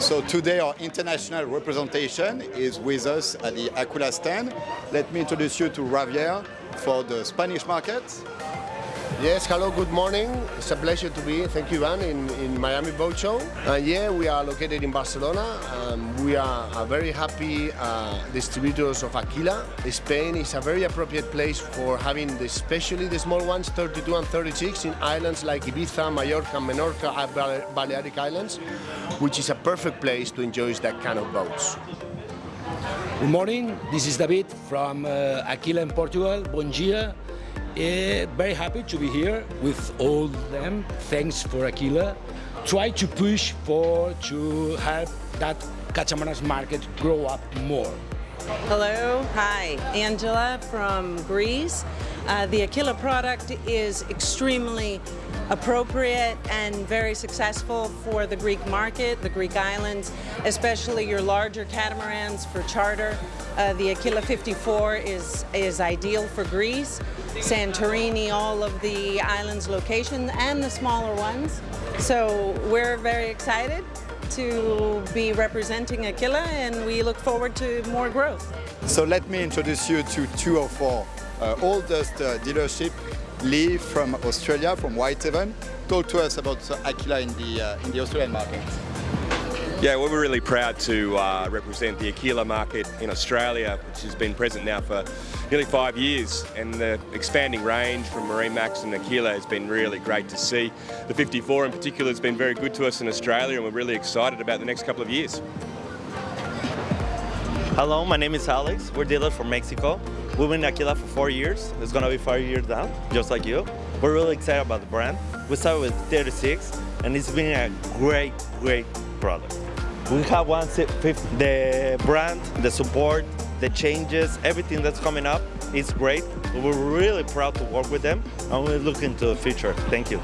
So today our international representation is with us at the Aquila stand. Let me introduce you to Javier for the Spanish market. Yes, hello, good morning. It's a pleasure to be, thank you Ivan, in, in Miami Boat Show. Uh, yeah, we are located in Barcelona. Um, we are a very happy uh, distributors of Aquila. Spain is a very appropriate place for having the, especially the small ones, 32 and 36, in islands like Ibiza, Mallorca, Menorca, Balearic Islands, which is a perfect place to enjoy that kind of boats. Good morning, this is David from uh, Aquila in Portugal. Bom dia. Uh, very happy to be here with all them. Thanks for Aquila. Try to push for to help that Cachamanas market grow up more. Hello, hi, Angela from Greece. Uh, the Aquila product is extremely appropriate and very successful for the Greek market, the Greek islands, especially your larger catamarans for charter. Uh, the Aquila 54 is, is ideal for Greece, Santorini, all of the islands locations, and the smaller ones. So we're very excited to be representing Aquila and we look forward to more growth. So let me introduce you to two of our uh, oldest uh, dealership, Lee from Australia, from Whitehaven. Talk to us about uh, Aquila in the, uh, in the Australian market. Yeah, well, we're really proud to uh, represent the Aquila market in Australia, which has been present now for nearly five years. And the expanding range from MarineMax and Aquila has been really great to see. The 54 in particular has been very good to us in Australia and we're really excited about the next couple of years. Hello, my name is Alex. We're dealers from Mexico. We've been in Aquila for four years. It's gonna be five years now, just like you. We're really excited about the brand. We started with 36 and it's been a great, great product. We have one the brand, the support, the changes, everything that's coming up is great. We're really proud to work with them and we're looking to the future. Thank you.